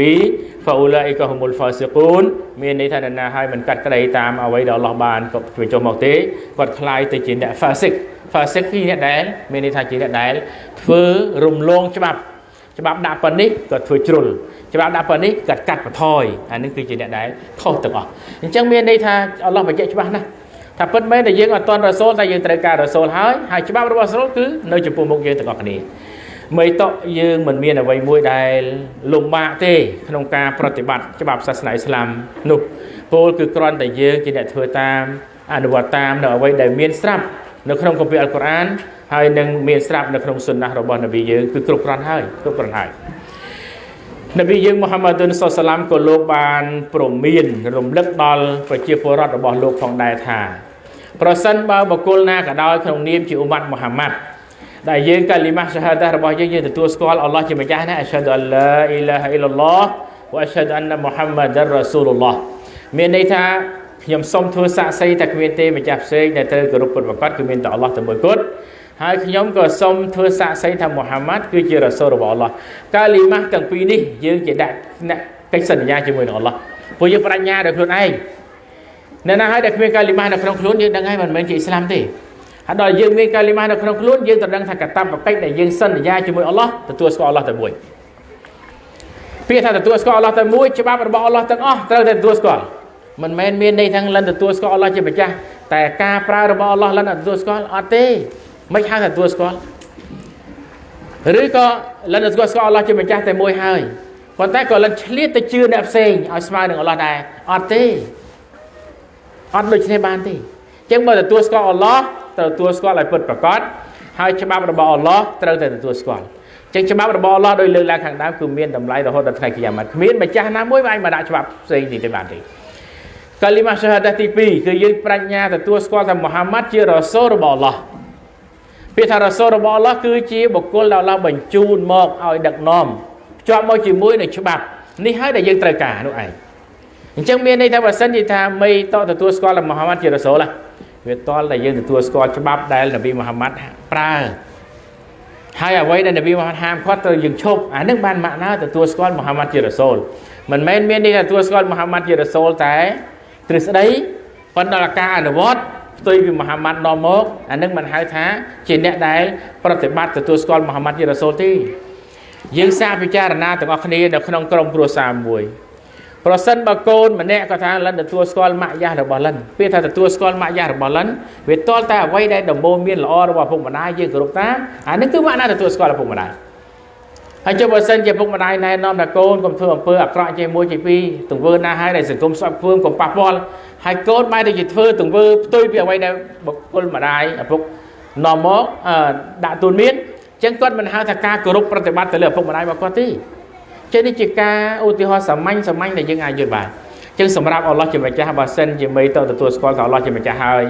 A: 47 faulaika humul fasiqun មានន័យថាអ្នកណាឲ្យមិនកាត់ក្តីតាមអ្វីដែលអល់ឡោះបានក៏ជួយចុះមកទេគាត់คล้ายទៅជាអ្នក fasik fasik គឺអ្នកដែលមានន័យថាជាអ្នកដែលធ្វើរំលងច្បាប់ច្បាប់ដាក់ប៉ុណ្នេះក៏ធ្វើជ្រុលច្បាប់ដាក់ប៉ុណ្នេះក៏កាត់បន្ថយអានេះគឺជាអ្នកដែលខុសទាំងអស់អញ្ចឹងមានន័យថាអល់ឡោះបញ្ជាក់ច្បាស់ណាស់ ថាពិតមែនតែយើងអត់តន់រ៉ាសូលតែយើងត្រូវការរ៉ាសូលហើយហើយច្បាប់របស់រ៉ាសូលគឺនៅចំពោះមុខយើងទាំងអស់គ្នាមិនតក់យើងមិនមានអ្វីមួយដែលលំបាកទេ ក្នុងការប្រតិបត្តិច្បាប់សាសនាអ៊ីស្លាមនោះពោលគឺគ្រាន់តែយើងជាអ្នកធ្វើតាមអនុវត្តតាមនៅអ្វីដែលមានស្រាប់នៅក្នុងគម្ពីរអល់កុរអានហើយនឹងមានស្រាប់នៅក្នុងសុណារបស់នប៊ីយើងគឺគ្រប់គ្រាន់ហើយគ្រប់គ្រាន់ហើយ នប៊ីយើងមូហាម៉ាឌុនសុសឡាមក៏លោកបានព្រមាន រំលឹកដល់ប្រជាពលរដ្ឋរបស់លោកផងដែរថាប្រសិនបើបុគ្គលណាក៏ដោយក្នុងនាមជាអ៊ុម៉ាត់មូហាម៉ាត់ដែលយើងកាលីម៉ាសាហាដារបស់យើងយើងទទួលស្គាល់អល់ឡោះជាម្ចាស់ណាអស្ហាឌុអលឡាអ៊ីឡាហអ៊ីឡឡោះវអស្ហាឌុអានមូហាម៉ាឌររ៉ាស៊ូលឡោះមានន័យថាខ្ញុំសូមធ្វើសាក្សីតែគ្មានទេម្ចាស់ផ្សេងដែលត្រូវគោរពពុតប្រកបគឺមានតែអល់ឡោះតែមួយគត់ ហើយខ្ញុំក៏សូមធ្វើសាក្សីថាមូហាម៉ាត់គឺជារ៉ាស៊ូលរបស់អល់ឡោះកាលីម៉ាទាំងពីរនេះយើងជាដាក់កិច្ចសន្យាជាមួយនឹងអល់ឡោះព្រោះយើងបញ្ញាដោយខ្លួនឯងនៅណាហើយដែលគ្មានកាលីម៉ានៅក្នុងខ្លួនយើងដឹងហើយមិនមែនជាអ៊ីស្លាមទេហើយដល់យើងមានកាលីម៉ានៅក្នុងខ្លួនយើងត្រូវដឹងថាកតបកិច្ចដែលយើងសន្យាជាមួយអល់ឡោះទទួលស្គាល់អល់ឡោះតែមួយពាក្យថាទទួលស្គាល់អល់ឡោះតែមួយច្បាប់របស់អល់ឡោះទាំងអស់ត្រូវតែទទួលស្គាល់មិនមែនមានន័យថាលិនទទួលស្គាល់អល់ឡោះជាម្ចាស់តែការប្រើរបស់អល់ឡោះលិនអត់ទទួលស្គាល់អត់ទេ មិនហៅថាទទួលស្គាល់ឬក៏លិនទទួលស្គាល់អល់ឡោះជាម្ចាស់តែមួយហើយប៉ុន្តែក៏លិនឆ្លៀតទៅជឿអ្នកផ្សេងឲ្យស្មើនឹងអល់ឡោះដែរអត់ទេអត់ដូចនេះបានទេចឹងបើទទួលស្គាល់អល់ឡោះត្រូវទទួលស្គាល់ឲ្យពិតប្រាកដហើយច្បាប់របស់អល់ឡោះត្រូវតែទទួលស្គាល់ចឹងច្បាប់របស់អល់ឡោះដោយលើកឡើងខាងដើមគឺមានតម្លៃរហូតដល់ថ្ងៃគីយ៉ាម៉ាត់គ្មានម្ចាស់ណាមួយអាចមកដាក់ច្បាប់ផ្សេងនេះទេបានទេកាលីម៉ាសាហាដាទី2គឺយើងប្រាជ្ញាទទួលស្គាល់ថាមូហាម៉ាត់ជារ៉ាសូលរបស់អល់ឡោះ ពាក្យថារ៉ាសូលរបស់អល់ឡោះគឺជាបុគ្គលដែលអល់ឡោះបញ្ជូនមកឲ្យដឹកនាំភ្ជាប់មកជាមួយនឹងច្បាប់នេះហើយដែលយើងត្រូវការនោះឯងអញ្ចឹងមានន័យថាបើសិនជាថាមិនតទទួលស្គាល់ថាមូហាម៉ាត់ជារ៉ាសូលវាតល់តែយើងទទួលស្គាល់ច្បាប់ដែលនប៊ីមូហាម៉ាត់ប្រើហើយអ្វីដែលនប៊ីមូហាម៉ាត់ហាមឃាត់ត្រូវយើងឈប់អានឹងបានម៉ាក់ណាទទួលស្គាល់មូហាម៉ាត់ជារ៉ាសូលមិនមែនមានន័យថាទទួលស្គាល់មូហាម៉ាត់ជារ៉ាសូលតែទ្រឹស្ដីប៉ុន្តែការអនុវត្ត ផ្ទុយពីមហាម៉ាត់នាំមកអានឹងមិនហៅថាជាអ្នកដែលប្រតិបត្តិទទួលស្គាល់មហាម៉ាត់ជារ៉ាសូលទេយើងសាកពិចារណាទាំងអស់គ្នានៅក្នុងក្រុមគ្រួសារមួយប្រសិនបើកូនម្នាក់គាត់ថាលិនទទួលស្គាល់ម៉ាក់យ៉ាស់របស់លិនពេលថាទទួលស្គាល់ម៉ាក់យ៉ាស់របស់លិនវាតលតែអ្វីដែលដំបូងមានល្អរបស់ពុកម្ដាយយើងគោរពតាមអានេះគឺម៉ាក់ណាទទួលស្គាល់ពុកម្ដាយ ហើយចុះបើសិនជាពុកម្ដាយណែនាំថាកូនកុំធ្វើអំពើអាក្រក់ជាមួយជាពីរទង្វើណាហើយដែលសង្គមស្អប់ខ្ពើមកុំប៉ះពាល់ហើយកូនបែរទៅជាធ្វើទង្វើផ្ទុយពីអ្វីដែលបុគ្គលម្ដាយឪពុកនាំមកដាក់ទូនមានអញ្ចឹងគាត់មិនហៅថាការគោរពប្រតិបត្តិទៅលើឪពុកម្ដាយរបស់គាត់ទេចឹងនេះជាការឧទាហរណ៍សាមញ្ញសាមញ្ញដែលយើងអាចយល់បានចឹងសម្រាប់អល់ឡោះជាម្ចាស់បើសិនជាមេទៅទទួលស្គាល់ថាអល់ឡោះជាម្ចាស់ហើយ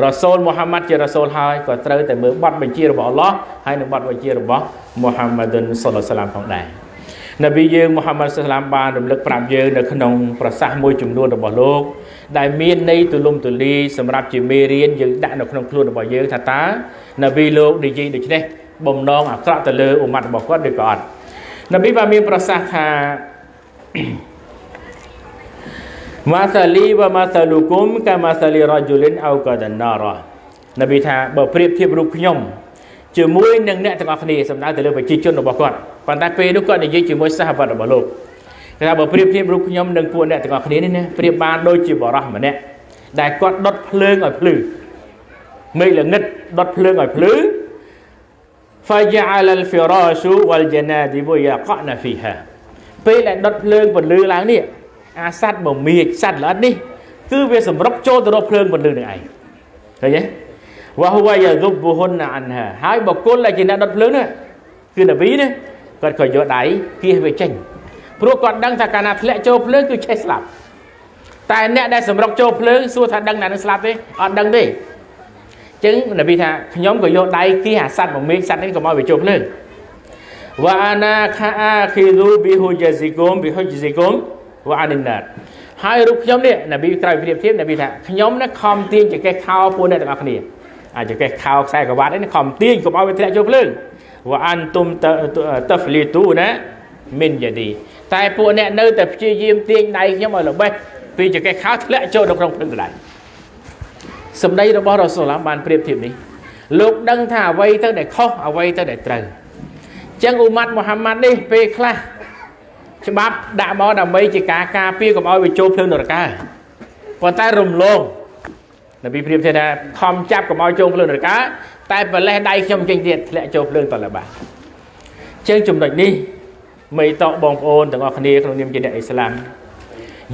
A: រ៉ាសូលមូហាម៉ាត់ជារ៉ាសូលហើយក៏ត្រូវតែមើលបទបញ្ជារបស់អល់ឡោះហើយនឹងបទបញ្ជារបស់មូហាម៉ាឌុនសុលឡាឡាមផងដែរនប៊ីយើងមូហាម៉ាត់សុលឡាមបានរំលឹកប្រាប់យើងនៅក្នុងប្រសាសន៍មួយចំនួនរបស់លោក ដែលមានន័យទូលំទូលាយសម្រាប់ជាមេរៀនយើងដាក់នៅក្នុងខ្លួនរបស់យើងថាតើនប៊ីលោកនិយាយដូច្នេះបំណងអាក្រក់ទៅលើអ៊ុម៉ាត់របស់គាត់ឬក៏អត់នប៊ីបានមានប្រសាសន៍ថា ម៉ាសាលីវ៉ាម៉ាសាលូគុមកាម៉ាសាលីរ៉ាជូលិនអោកាដាណារ៉ានប៊ីថាបើប្រៀបធៀបរូបខ្ញុំជាមួយនឹងអ្នកទាំងអស់គ្នាសំដៅទៅលើប្រជាជនរបស់គាត់ប៉ុន្តែពេលនោះគាត់និយាយជាមួយសាហបតរបស់លោកគេថាបើប្រៀបធៀបរូបខ្ញុំនឹងពួកអ្នកទាំងអស់គ្នានេះណាប្រៀបបានដូចជាបរោះម្នាក់ដែលគាត់ដុតភ្លើងឲ្យភ្លឺមេឃល្ងិតដុតភ្លើងឲ្យភ្លឺ فجعل الفراش والجنادب يقعن فيها ពេលដែលដុតភ្លើងពន្លឺឡើងនេះ អាសត្វមមាចសត្វល្អិតនេះគឺវាសម្រុកចូលទៅរកភ្លើងពន្លឺនឹងឯងឃើញទេវ៉ាហូវ៉ាយ៉ាឌុបហ៊ុនអានហាហើយបកគលដែលជាអ្នកដុតភ្លើងនេះគឺនប៊ីនេះគាត់ក៏យកដៃគៀសវាចេញព្រោះគាត់ដឹងថាកាលណាធ្លាក់ចូលភ្លើងគឺឆេះស្លាប់តែអ្នកដែលសម្រុកចូលភ្លើងសួរថាដឹងណានឹងស្លាប់ទេអត់ដឹងទេចឹងនប៊ីថាខ្ញុំក៏យកដៃគៀសអាសត្វមួយមេឃសត្វនេះកុំឲ្យវាជោគភ្លើងវ៉ាអាណាខាអាខីឌូប៊ីហ៊ូជាស៊ីគុមប៊ីហ៊ូជាស៊ីគុម វ៉ាអានិណាតហើយរូបខ្ញុំនេះនប៊ីក្រោយប្រៀបធៀបនប៊ីថាខ្ញុំនេះខំទាញចកេះខោពួកអ្នកទាំងអស់គ្នាអាចកេះខោខ្សែក្រវ៉ាត់នេះខំទាញកុំឲ្យវាធ្លាក់ចូលភ្លើងវ៉ាអានទុំតហ្វលីទូណាមិនយ៉ាឌីតែពួកអ្នកនៅតែព្យាយាមទាញដៃខ្ញុំឲ្យល្បេះពីចកេះខោធ្លាក់ចូលនៅក្នុងភ្លើងដៃសម្ដីរបស់រ៉ូសូលឡាបានប្រៀបធៀបនេះលោកដឹងថាអ្វីទៅដែលខុសអ្វីទៅដែលត្រូវចឹងអ៊ូម៉ាត់មូហាម៉ាត់នេះពេលខ្លះ ច្បាប់ដាក់មកដើម្បីជាការការពារកុំឲ្យវាចូលភ្លើងនរកាប៉ុន្តែរំលងនប៊ីព្រៀបថាខំចាប់កុំឲ្យចូលភ្លើងនរកាតែប្រលេះដៃខ្ញុំចេញទៀតធ្លាក់ចូលភ្លើងតលបាចឹងចំណុចនេះមេតកបងប្អូនទាំងអស់គ្នាក្នុងនាមជាអ្នកអ៊ីស្លាម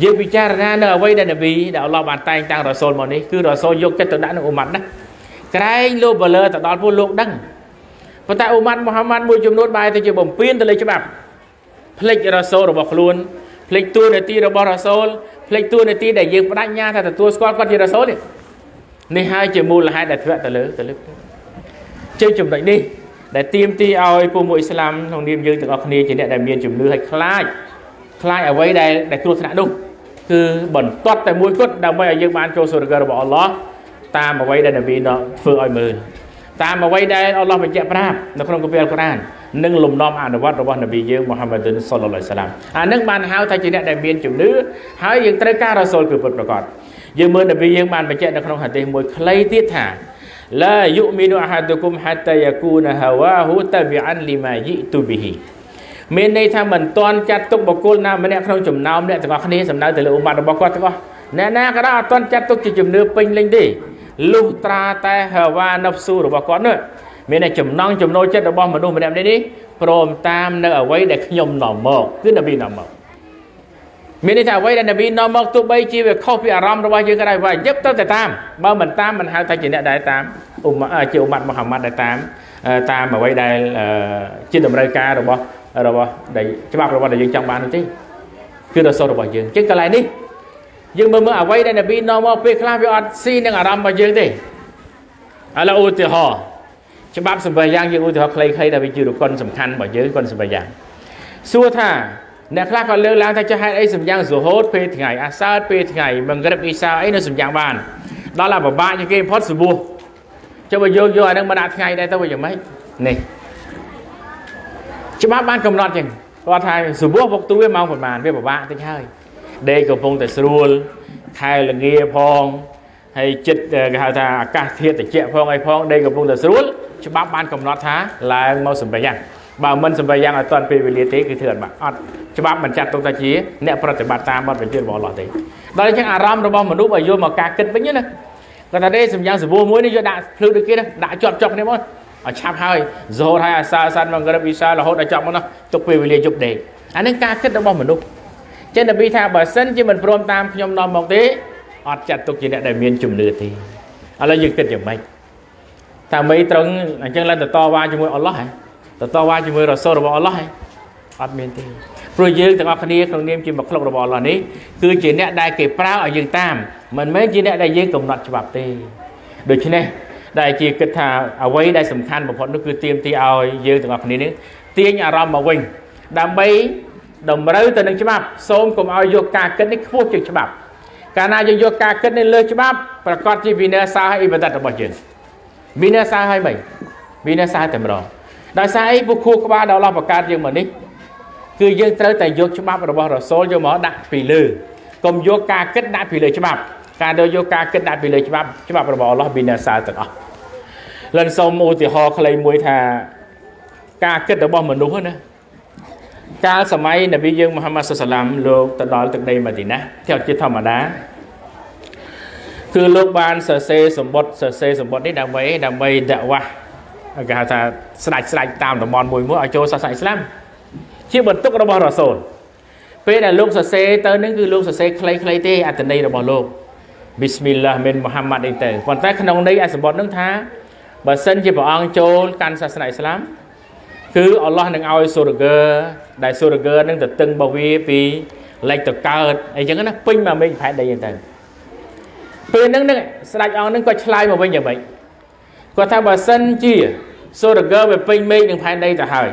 A: យើងពិចារណានៅអ្វីដែលនប៊ីដែលអល់ឡោះបានតែងតាំងរ៉ាសូលមកនេះគឺរ៉ាសូលយកចិត្តទៅដាក់នឹងអ៊ុម៉ាត់ណាក្រែងលោកបលើទៅដល់ពួកលោកដឹងប៉ុន្តែអ៊ុម៉ាត់មូហាម៉ាត់មួយចំនួនបែរទៅជាបំពេញទៅលើច្បាប់ ផ្លិចរ៉ាសូលរបស់ខ្លួនផ្លិចតួនាទីរបស់រ៉ាសូលផ្លិចតួនាទីដែលយើងបដិញ្ញាថាទទួលស្គាល់គាត់ជារ៉ាសូលនេះនេះហើយជាមូលហេតុដែលធ្លាក់ទៅលើទៅលើជើងចំណុចនេះដែលទៀមទីឲ្យពួកមួយអ៊ីស្លាមក្នុងនាមយើងទាំងអស់គ្នាជាអ្នកដែលមានជំនឿឲ្យខ្លាចខ្លាចអ្វីដែលដែលគ្រោះថ្នាក់នោះគឺបន្ទាត់តែមួយគត់ដើម្បីឲ្យយើងបានចូលសុរគរបស់អល់ឡោះតាមអ្វីដែលនប៊ីធ្វើឲ្យមើលតាមអ្វីដែលអល់ឡោះបញ្ជាក់ប្រាប់នៅក្នុងគម្ពីរអល់កុរអាន និងលំនាំអនុវត្តរបស់នប៊ីយើងមូហាម៉ាឌុនសុលឡាសាឡាមអានឹងបានហៅថាជាអ្នកដែលមានជំនឿហើយយើងត្រូវការរ៉ាសូលគឺពិតប្រាកដយើងមើលនប៊ីយើងបានបញ្ជាក់នៅក្នុងហាឌីសមួយខ្លីទៀតថាឡាយុមីនុអាហាឌុគុមហាតាយ៉ាគូនហាវ៉ាហ៊ូតាប៊ីអានលីម៉ាយីទូប៊ីហ៊ីមានន័យថាមិនទាន់ចាត់ទុកបុគ្គលណាម្នាក់ក្នុងចំណោមអ្នកទាំងអស់គ្នាសំដៅទៅលើអ៊ុម៉ាត់របស់គាត់ទាំងអស់អ្នកណាក៏ដោយអត់ទាន់ចាត់ទុកជាជំនឿពេញលេញទេលុះត្រាតែហាវ៉ាណហ្វស៊ូរបស់គាត់នោះ មានតែចំណងចំណូលចិត្តរបស់មនុស្សម្នាក់នេះព្រមតាមនៅអ្វីដែលខ្ញុំនាំមកគឺនប៊ីនាំមកមានន័យថាអ្វីដែលនប៊ីនាំមកទោះបីជាវាខុសពីអារម្មណ៍របស់យើងក៏ដោយវាយឹបទៅតែតាមបើមិនតាមមិនហៅថាជាអ្នកដែលតាមអ៊ុម៉ាជាអ៊ុម៉ាត់មូហាម៉ាត់ដែលតាមតាមអ្វីដែលជាតម្រូវការរបស់របស់ដែលច្បាប់របស់ដែលយើងចង់បាននោះទេគឺរសរបស់យើងជាងកន្លែងនេះយើងមើលមើលអ្វីដែលនប៊ីនាំមកពេលខ្លះវាអត់ស៊ីនឹងអារម្មណ៍របស់យើងទេឥឡូវឧទាហរណ៍ ច្បាប់សម្បយ៉ាងយើងឧទាហរណ៍ខ្លីៗដែលវាជារកុនសំខាន់របស់យើងគុនសម្បយ៉ាងសួរថាអ្នកខ្លះក៏លើកឡើងថាចុះហេតុអីសម្យ៉ាងសូហូតពេលថ្ងៃអាសើតពេលថ្ងៃមង្រិបអ៊ីសាអីនៅសម្យ៉ាងបានដល់តែពិបាកជាងគេផុតសបួសចុះបើយកយកអានឹងមកដាក់ថ្ងៃដែរទៅវាយ៉ាងម៉េចនេះច្បាប់បានកំណត់ចឹងគាត់ថាសបួសវកទួវាម៉ោងប្រហែលវាពិបាកតិចហើយដេកកំពុងតែស្រួលខែលងាផងហើយចិត្តគេហៅថាអាកាសធាតុត្រជាក់ផងអីផងដីកំពុងតែស្រួល ច្បាប់បានកំណត់ថាឡើងមកសម្រាប់យ៉ាងបើមិនសម្រាប់យ៉ាងឲ្យតាន់ពេលវេលាទេគឺធ្វើអត់បាក់អត់ច្បាប់មិនចាត់ទុកថាជាអ្នកប្រតិបត្តិតាមបទបញ្ជារបស់អល់ឡោះទេដល់អញ្ចឹងអារម្មណ៍របស់មនុស្សឲ្យយកមកការគិតវិញណាគាត់ថាទេសម្យ៉ាងសបួរមួយនេះយកដាក់ភ្លឺដូចគេដាក់ជាប់ជាប់គ្នាមកឲ្យឆាប់ហើយរហូតហើយអាសាសានមកក្រឹបវិសារហូតដល់ចប់មកនោះទុកពេលវេលាយប់ដេកអានេះការគិតរបស់មនុស្សចឹងនប៊ីថាបើសិនជាមិនព្រមតាមខ្ញុំនាំមកទេអត់ចាត់ទុកជាអ្នកដែលមានជំនឿទេឥឡូវយើងគិតយ៉ាងម៉េច ថាមិនត្រង់អញ្ចឹងឡើងទៅតវ៉ាជាមួយអល់ឡោះហ៎ទៅតវ៉ាជាមួយរ៉ាសូលរបស់អល់ឡោះហ៎អត់មានទេព្រោះយើងទាំងអស់គ្នាក្នុងនាមជាមកក្លុករបស់អល់ឡោះនេះគឺជាអ្នកដែលគេប្រើឲ្យយើងតាមមិនមែនជាអ្នកដែលយើងកំណត់ច្បាប់ទេដូច្នេះដែលជាគិតថាអ្វីដែលសំខាន់បំផុតនោះគឺទៀមទីឲ្យយើងទាំងអស់គ្នានេះទាញអារម្មណ៍មកវិញដើម្បីតម្រូវទៅនឹងច្បាប់សូមកុំឲ្យយកការគិតនេះខ្ពស់ជាងច្បាប់ កាលណាយើងយកការគិតនេះលើច្បាប់ប្រកាសជាវិន័យសាអ៊ីបាដិតរបស់យើង វិន័យសាឲ្យមិនវិន័យសាតែម្ដងដោយសារអីពួកខួរក្បាលដល់អល់ឡោះបង្កើតយើងមកនេះគឺយើងត្រូវតែយកច្បាប់របស់រ៉ាសូលយកមកដាក់ពីលើកុំយកការគិតដាក់ពីលើច្បាប់ការទៅយកការគិតដាក់ពីលើច្បាប់ច្បាប់របស់អល់ឡោះវិន័យសាទាំងអស់លិនសូមឧទាហរណ៍ខ្លីមួយថាការគិតរបស់មនុស្សណាកាលសម័យនប៊ីយើងមូហាម៉ាត់សុសឡាមលោកទៅដល់ទឹកដីម៉ាឌីណា theo ជាធម្មតា គឺលោកបានសរសេរសម្បត្តិសរសេរសម្បត្តិនេះដើម្បីដើម្បីដាក់វ៉ាគេហៅថាស្ដេចស្ដេចតាមតំបន់មួយមួយឲ្យចូលសាសនាអ៊ីស្លាមជាបន្ទុករបស់រ៉ាសូលពេលដែលលោកសរសេរទៅនឹងគឺលោកសរសេរខ្លីៗទេអត្ថន័យរបស់លោកប៊ីស្មីលឡាមិនមូហាម៉ាត់អីទៅប៉ុន្តែក្នុងន័យអាសម្បត្តិនឹងថាបើសិនជាព្រះអង្គចូលកាន់សាសនាអ៊ីស្លាមគឺអល់ឡោះនឹងឲ្យសូរហ្គើដែលសូរហ្គើនឹងទៅតឹងរបស់វាពីលេចទៅកើតអីចឹងណាពេញមកមេឃផែនដីហ្នឹងទៅ ពេលហ្នឹងនឹងស្ដេចអង្គហ្នឹងក៏ឆ្លើយមកវិញយ៉ាងម៉េចគាត់ថាបើសិនជាសូរហ្គើវាពេញមេឃនឹងផែនដីទៅហើយ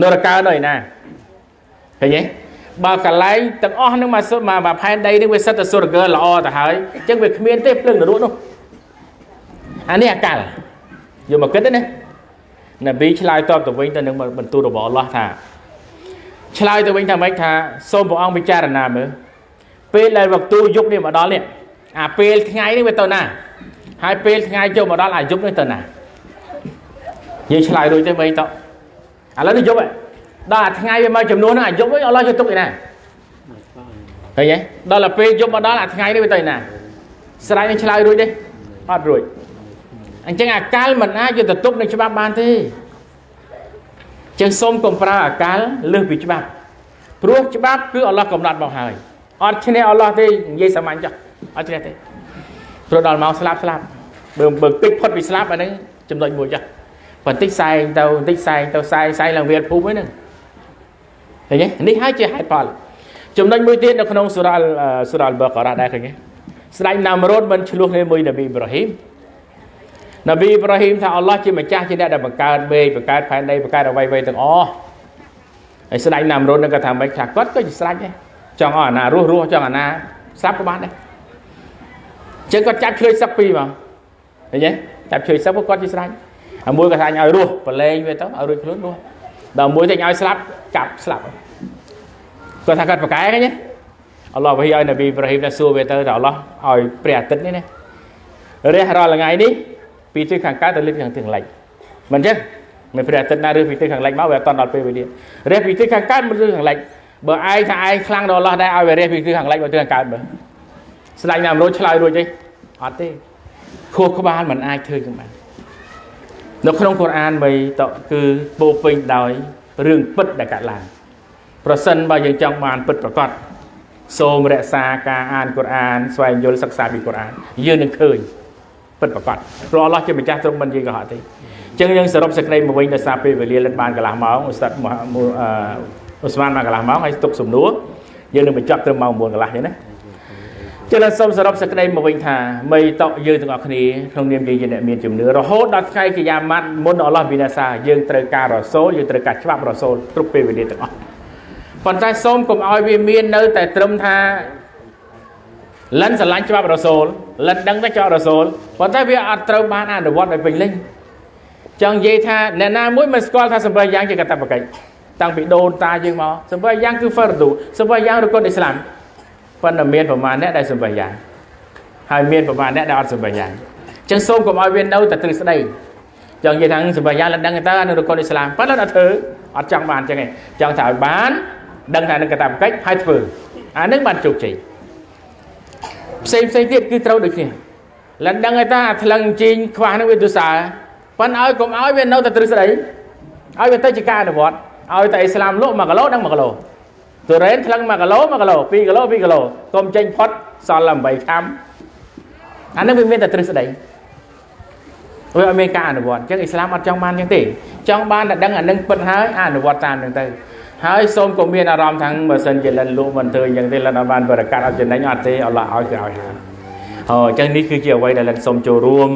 A: នរកើនៅឯណាឃើញទេបើកន្លែងទាំងអស់ហ្នឹងមកសុទ្ធមកផែនដីនេះវាសិតតែសូរហ្គើល្អទៅហើយអញ្ចឹងវាគ្មានទេភ្លើងនរកនោះអានេះអាកាលយកមកគិតណានប៊ីឆ្លើយតបទៅវិញទៅនឹងបន្ទូលរបស់អល់ឡោះថាឆ្លើយទៅវិញថាម៉េចថាសូមព្រះអង្គពិចារណាមើលពេលដែលវក្ទូយុគនេះមកដល់នេះ អាពេលថ្ងៃនេះវាទៅណាហើយពេលថ្ងៃចូលមកដល់អាយុគនេះទៅណាយើងឆ្លើយរួចទេវិញតឥឡូវនេះយប់ដល់អាថ្ងៃវាមកចំនួនហ្នឹងអាយុគវិញអល់ឡោះយកទុកឯណាឃើញទេដល់ទៅពេលយប់មកដល់អាថ្ងៃនេះវាទៅណាស្រ័យនឹងឆ្លើយរួចទេអត់រួចអញ្ចឹងអាកាលមិនអាចយកទៅទុកនឹងច្បាប់បានទេចឹងសូមកុំប្រើអាកាលលើសពីច្បាប់ព្រោះច្បាប់គឺអល់ឡោះកំណត់មកហើយអត់ឈ្នះអល់ឡោះទេនិយាយសាមញ្ញចុះ អត់ឈ្នះទេព្រោះដល់មកស្លាប់ស្លាប់បើបើតិចផុតពីស្លាប់អាហ្នឹងចំណុចមួយចុះបន្តិចសែងទៅបន្តិចសែងទៅសែងសែងឡើងវាលភូមិហ្នឹងឃើញទេនេះហើយជាហេតុផលចំណុចមួយទៀតនៅក្នុងសូរ៉ាល់សូរ៉ាល់បករ៉ាដែរឃើញទេស្ដេចណាមរ៉ូតមិនឆ្លោះគ្នាមួយនប៊ីអ៊ីប្រាហ៊ីមនប៊ីអ៊ីប្រាហ៊ីមថាអល់ឡោះជាម្ចាស់ជាអ្នកដែលបង្កើតមេឃបង្កើតផែនដីបង្កើតអ្វីៗទាំងអស់ហើយស្ដេចណាមរុននឹងគាត់ថាមិនខ្លះគាត់ក៏ជាស្រេចដែរចង់ឲ្យអាណារស់រស់ចង់អាណាស្លាប់ក៏បានដែរ ចឹងគាត់ចាប់ឆ្លើយសឹកពីមកឃើញទេចាប់ឆ្លើយសឹកគាត់ជាស្រេចហើយមួយគាត់ថាឲ្យរស់ប្រឡែងវាទៅឲ្យរួចខ្លួនរស់ដល់មួយតែឲ្យស្លាប់ចាប់ស្លាប់គាត់ថាគាត់ប្រកែឃើញទេអល់ឡោះវិឲ្យនប៊ីអ៊ីប្រាហ៊ីមថាសួរវាទៅថាអល់ឡោះឲ្យព្រះអាទិត្យនេះណារះរាល់ថ្ងៃនេះពីទិសខាងកើតទៅលើខាងទិសខាងលិចមិនចឹងមិនព្រះអាទិត្យណាឬពីទិសខាងលិចមកវាអត់តដល់ពេលវេលារះពីទិសខាងកើតមកទិសខាងលិចបើឯងថាឯងខ្លាំងដល់អល់ឡោះដែរឲ្យវារះពីទិសខាងលិចមកទិសខាងកើតមើល ស្ដេចណាមរោឆ្លើយរួចទេអត់ទេខួរក្បាលមិនអាចធ្វើចឹងបាននៅក្នុងកូរ៉ានបីតគឺពោពេញដោយរឿងពិតដែលកើតឡើងប្រសិនបើយើងចង់បានពិតប្រកបសូមរក្សាការអានកូរ៉ានស្វែងយល់សិក្សាពីកូរ៉ានយើងនឹងឃើញពិតប្រកបព្រោះអល់ឡោះជាម្ចាស់ទ្រង់មិនយើងកុហកទេអញ្ចឹងយើងសរុបសេចក្តីមកវិញដោយសារពេលវេលាលិតបានកន្លះម៉ោងឧស្សាហ៍អ៊ូស្មានបានកន្លះម៉ោងហើយទុកសំណួរយើងនឹងបញ្ចប់ត្រឹមម៉ោង9កន្លះទេណា ចឹងសូមសរុបសេចក្តីមកវិញថាមីតកយើងទាំងអស់គ្នាក្នុងនាមយើងជាអ្នកមានជំនឿរហូតដល់ថ្ងៃកិយាម៉ាត់មុនអល់ឡោះវិនាសាយើងត្រូវការរសូលយើងត្រូវការច្បាប់រសូលគ្រប់ពេលវេលាទាំងអស់ប៉ុន្តែសូមកុំឲ្យវាមាននៅតែត្រឹមថាលិនស្រឡាញ់ច្បាប់រសូលលិនដឹងតែច្បាប់រសូលប៉ុន្តែវាអត់ត្រូវបានអនុវត្តឲ្យពេញលេញចង់និយាយថាអ្នកណាមួយមិនស្គាល់ថាសម្ប័យយ៉ាងជាកតបកិច្ចតាំងពីដូនតាយើងមកសម្ប័យយ៉ាងគឺហ្វឺរឌូសម្ប័យយ៉ាងរកុនអ៊ីស្លាម ប៉ុន្តែមានប្រមាណអ្នកដែលសម្ប័យយ៉ាងហហើយមានប្រមាណអ្នកដែលអត់សម្បញ្ញាអញ្ចឹងសូមកុំឲ្យវានៅតែទ្រឹស្ដីចង់និយាយថាសម្បញ្ញាលដឹងទៅនៅរកុនអ៊ីស្លាមប៉ុន្តែអត់ធ្វើអត់ចង់បានអញ្ចឹងឯងចង់ថាឲ្យបានដឹងថានឹងកតាបកិច្ចហើយធ្វើអានឹងបានជោគជ័យផ្សេងផ្សេងទៀតគឺត្រូវដូចគ្នាលដឹងថាអាថ្លឹងជីងខ្វះនឹងវាទុសាប៉ុន្តែឲ្យកុំឲ្យវានៅតែទ្រឹស្ដីឲ្យវាទៅជាការអនុវត្តឲ្យតែអ៊ីស្លាមលក់1គីឡូដឹង1គីឡូ ទុរេនថ្លឹង1គីឡូ1គីឡូ2គីឡូ2គីឡូកុំចេញផុតសល់8ខាំអានេះវាមានតែទ្រឹស្ដីវាអត់មានការអនុវត្តអញ្ចឹងអ៊ីស្លាមអត់ចង់បានអញ្ចឹងទេចង់បានតែដឹងអានឹងពិតហើយអនុវត្តតាមនឹងទៅហើយសូមកុំមានអារម្មណ៍ថាបើសិនជាលិនលក់មិនធ្វើអញ្ចឹងទេលិនអត់បានបរិកាត់អត់ចំណេញអត់ទេអល់ឡោះឲ្យគឺឲ្យហើយអញ្ចឹងនេះគឺជាអ្វីដែលលិនសូមចូលរួម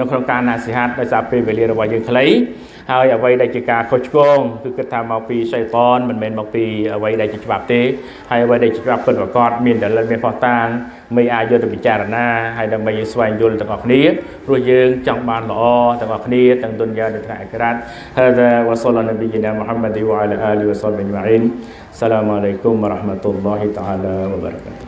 A: នៅក្នុងការណាសិហាតដោយសារពេលវេលារបស់យើងខ្លី ហើយអ្វីដែលជាការខុសឆ្គងគឺគិតថាមកពីសៃតនមិនមែនមកពីអ្វីដែលជាច្បាប់ទេហើយអ្វីដែលជាច្បាប់ពិតប្រាកដមានដលិលមានផុសតាងមិនអាចយកទៅពិចារណាហើយដើម្បីយើងស្វែងយល់ទាំងអស់គ្នាព្រោះយើងចង់បានល្អទាំងអស់គ្នាទាំងទុនយ៉ានិងថ្ងៃអក្រាតហើយវ៉ាសលនប៊ីណាមូហាម៉ាឌីវ៉ាអាឡាអាលីវ៉ាសលប៊ីម៉ាអ៊ីនសាឡាមអាឡៃគុំវ៉ារ៉ាហ្មាតុលឡោះតាអាឡាវ៉ាបារកាតុ